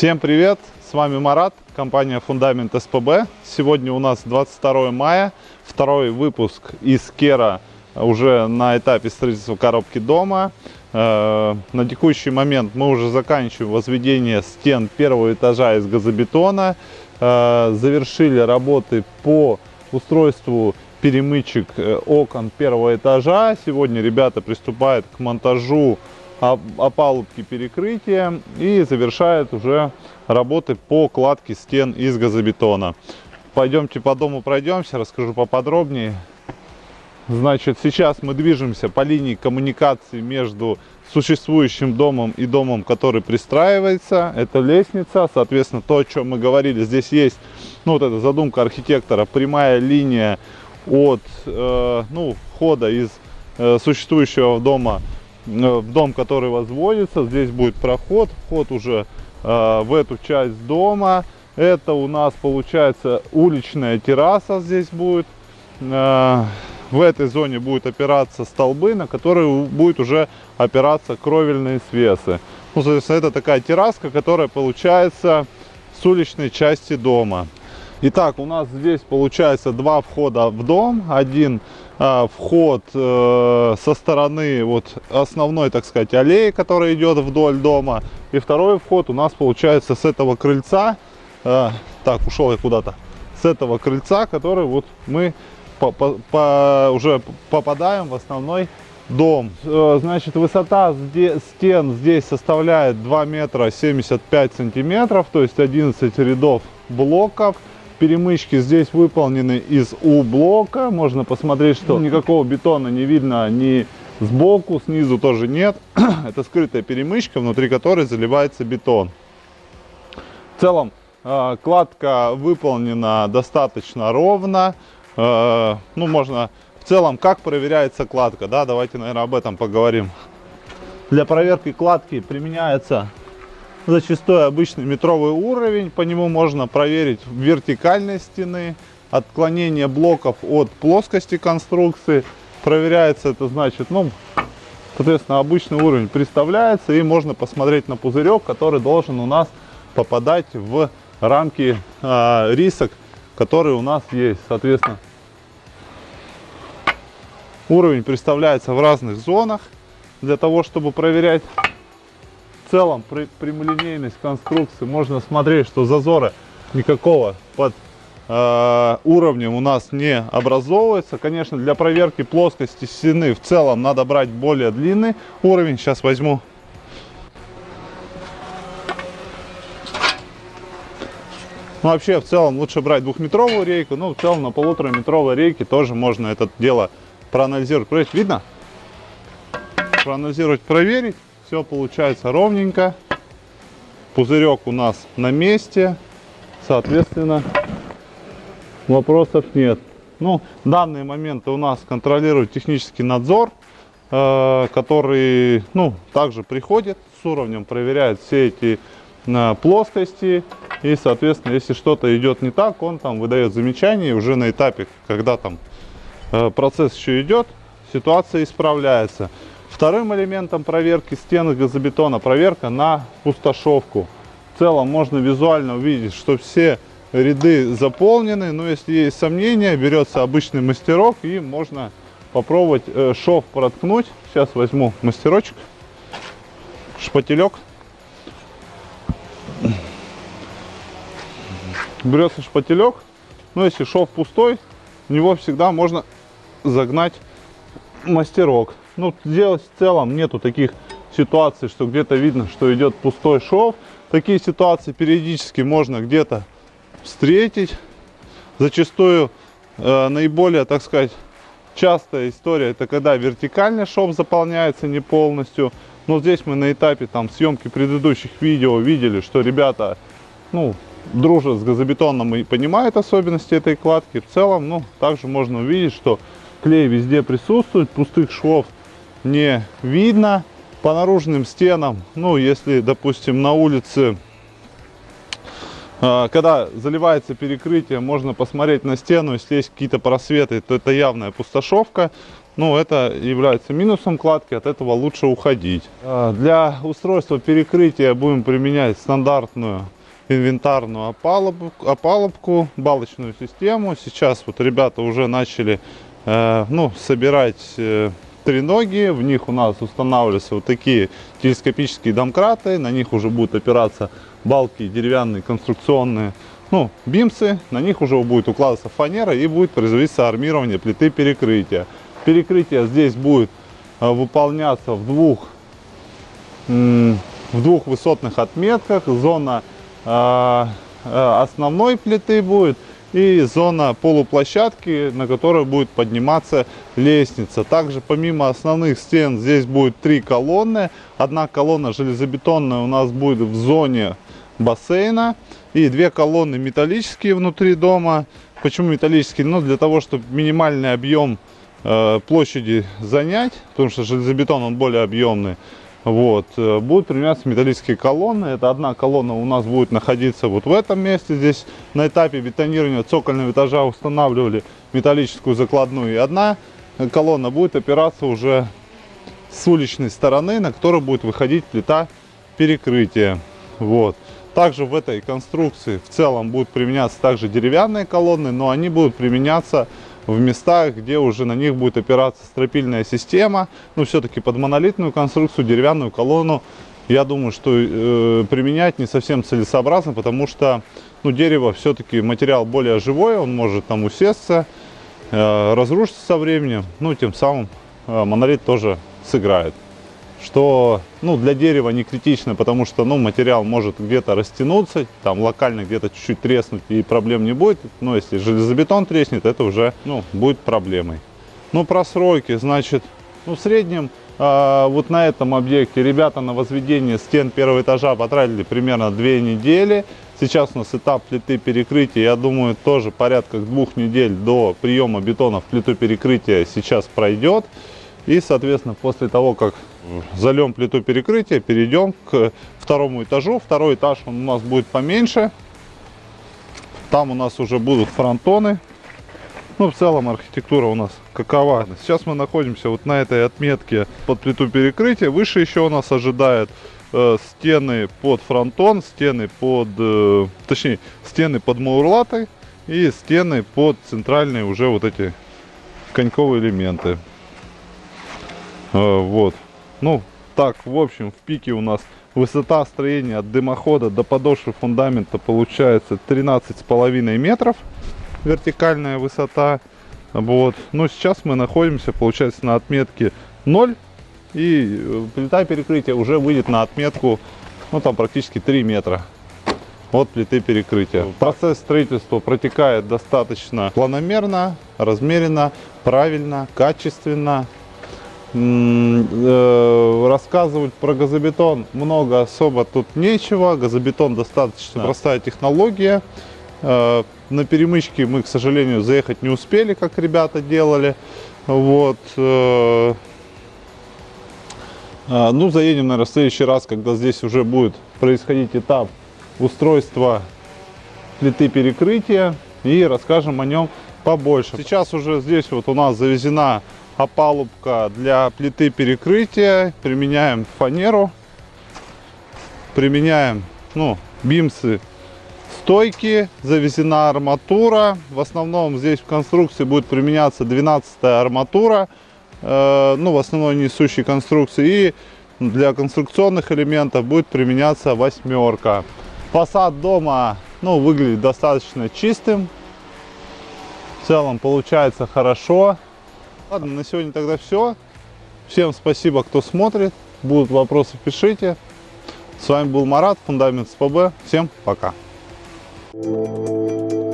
Всем привет! С вами Марат, компания Фундамент СПБ. Сегодня у нас 22 мая, второй выпуск из Кера уже на этапе строительства коробки дома. Э, на текущий момент мы уже заканчиваем возведение стен первого этажа из газобетона. Э, завершили работы по устройству перемычек э, окон первого этажа. Сегодня ребята приступают к монтажу опалубки перекрытия и завершают уже работы по кладке стен из газобетона. Пойдемте по дому пройдемся, расскажу поподробнее. Значит, сейчас мы движемся по линии коммуникации между существующим домом и домом, который пристраивается. Это лестница, соответственно, то, о чем мы говорили, здесь есть, ну, вот эта задумка архитектора, прямая линия от, э, ну, входа из э, существующего дома в дом, который возводится. Здесь будет проход, вход уже э, в эту часть дома. Это у нас получается уличная терраса здесь будет. Э, в этой зоне будут опираться столбы, на которые будет уже опираться кровельные свесы. Ну, соответственно, это такая терраска, которая получается с уличной части дома. Итак, у нас здесь получается два входа в дом. Один э, вход э, со стороны вот основной, так сказать, аллеи, которая идет вдоль дома. И второй вход у нас получается с этого крыльца. Э, так, ушел я куда-то. С этого крыльца, который вот мы по, по, по, уже попадаем в основной дом. Э, значит, высота стен здесь составляет 2 метра 75 сантиметров, то есть 11 рядов блоков. Перемычки здесь выполнены из У-блока. Можно посмотреть, что никакого бетона не видно ни сбоку, снизу тоже нет. Это скрытая перемычка, внутри которой заливается бетон. В целом, э, кладка выполнена достаточно ровно. Э, ну, можно в целом, как проверяется кладка, да, давайте, наверное, об этом поговорим. Для проверки кладки применяется зачастую обычный метровый уровень. По нему можно проверить вертикальность стены, отклонение блоков от плоскости конструкции. Проверяется это значит, ну, соответственно, обычный уровень представляется и можно посмотреть на пузырек, который должен у нас попадать в рамки э, рисок, которые у нас есть. Соответственно, уровень представляется в разных зонах для того, чтобы проверять целом при, прямолинейность конструкции можно смотреть, что зазора никакого под э, уровнем у нас не образовывается. Конечно, для проверки плоскости стены в целом надо брать более длинный уровень. Сейчас возьму. Ну, вообще, в целом, лучше брать двухметровую рейку. Ну, в целом, на полутораметровой рейке тоже можно это дело проанализировать. Проверить. Видно? Проанализировать, проверить. Все получается ровненько. Пузырек у нас на месте. Соответственно, вопросов нет. Ну, в данный момент у нас контролирует технический надзор, э, который, ну, также приходит с уровнем, проверяет все эти э, плоскости. И, соответственно, если что-то идет не так, он там выдает замечание. И уже на этапе, когда там э, процесс еще идет, ситуация исправляется. Вторым элементом проверки стены газобетона проверка на пустошовку. В целом можно визуально увидеть, что все ряды заполнены. Но если есть сомнения, берется обычный мастерок и можно попробовать э, шов проткнуть. Сейчас возьму мастерочек, шпателек. Берется шпателек. Но если шов пустой, в него всегда можно загнать мастерок. Ну, здесь в целом нету таких ситуаций, что где-то видно, что идет пустой шов. Такие ситуации периодически можно где-то встретить. Зачастую э, наиболее, так сказать, частая история, это когда вертикальный шов заполняется не полностью. Но здесь мы на этапе там съемки предыдущих видео видели, что ребята, ну, дружат с газобетоном и понимают особенности этой кладки. В целом, ну, также можно увидеть, что клей везде присутствует, пустых швов не видно по наружным стенам. Ну, если, допустим, на улице, а, когда заливается перекрытие, можно посмотреть на стену, если есть какие-то просветы, то это явная пустошовка. ну, это является минусом кладки, от этого лучше уходить. А, для устройства перекрытия будем применять стандартную инвентарную опалубку, опалубку балочную систему. Сейчас вот ребята уже начали э, ну, собирать э, треноги. В них у нас устанавливаются вот такие телескопические домкраты. На них уже будут опираться балки деревянные, конструкционные. Ну, бимсы, на них уже будет укладываться фанера и будет производиться армирование плиты перекрытия. Перекрытие здесь будет э, выполняться в двух, в двух высотных отметках. Зона э, э, основной плиты будет и зона полуплощадки, на которой будет подниматься лестница. Также помимо основных стен здесь будет три колонны. Одна колонна железобетонная у нас будет в зоне бассейна и две колонны металлические внутри дома. Почему металлические? Ну, для того, чтобы минимальный объем э, площади занять, потому что железобетон он более объемный. Вот. Э, будут применяться металлические колонны. Это одна колонна у нас будет находиться вот в этом месте. Здесь на этапе бетонирования цокольного этажа устанавливали металлическую закладную. И одна колонна будет опираться уже с уличной стороны, на которую будет выходить плита перекрытия. Вот. Также в этой конструкции в целом будут применяться также деревянные колонны, но они будут применяться в местах, где уже на них будет опираться стропильная система. Но все-таки под монолитную конструкцию, деревянную колонну, я думаю, что э, применять не совсем целесообразно, потому что ну, дерево все-таки материал более живой, он может там усесться, э, разрушиться со временем, ну, тем самым э, монолит тоже сыграет что ну, для дерева не критично, потому что ну, материал может где-то растянуться, там локально где-то чуть-чуть треснуть и проблем не будет. Но если железобетон треснет, это уже ну, будет проблемой. Ну, про сроки, значит, ну, в среднем э, вот на этом объекте ребята на возведение стен первого этажа потратили примерно две недели. Сейчас у нас этап плиты перекрытия, я думаю, тоже порядка двух недель до приема бетона в плиту перекрытия сейчас пройдет. И, соответственно, после того, как зальем плиту перекрытия, перейдем к второму этажу. Второй этаж он у нас будет поменьше. Там у нас уже будут фронтоны. Ну, в целом архитектура у нас какова. Сейчас мы находимся вот на этой отметке под плиту перекрытия. Выше еще у нас ожидает э, стены под фронтон, стены под, э, точнее, стены под маурлатой и стены под центральные уже вот эти коньковые элементы. Э, вот. Ну, так, в общем, в пике у нас высота строения от дымохода до подошвы фундамента получается 13,5 метров. Вертикальная высота. Вот. Но сейчас мы находимся, получается, на отметке 0. И э, плита перекрытия уже выйдет на отметку, ну, там практически 3 метра от плиты перекрытия. Процесс строительства протекает достаточно планомерно, размеренно, правильно, качественно. Э, рассказывать про газобетон много особо тут нечего. Газобетон достаточно простая технология. Э, на перемычке мы, к сожалению, заехать не успели, как ребята делали. Вот. Э, ну, заедем, наверное, в следующий раз, когда здесь уже будет происходить этап устройства плиты перекрытия и расскажем о нем побольше. Сейчас уже здесь вот у нас завезена опалубка для плиты перекрытия. Применяем фанеру. Применяем ну, бимсы стойки. Завезена арматура. В основном здесь в конструкции будет применяться 12 арматура. Э, ну, в основной несущей конструкции. И для конструкционных элементов будет применяться восьмерка. Фасад дома ну, выглядит достаточно чистым. В целом получается хорошо. Ладно, на сегодня тогда все. Всем спасибо, кто смотрит. Будут вопросы, пишите. С вами был Марат, Фундамент СПБ. Всем пока. Thank you.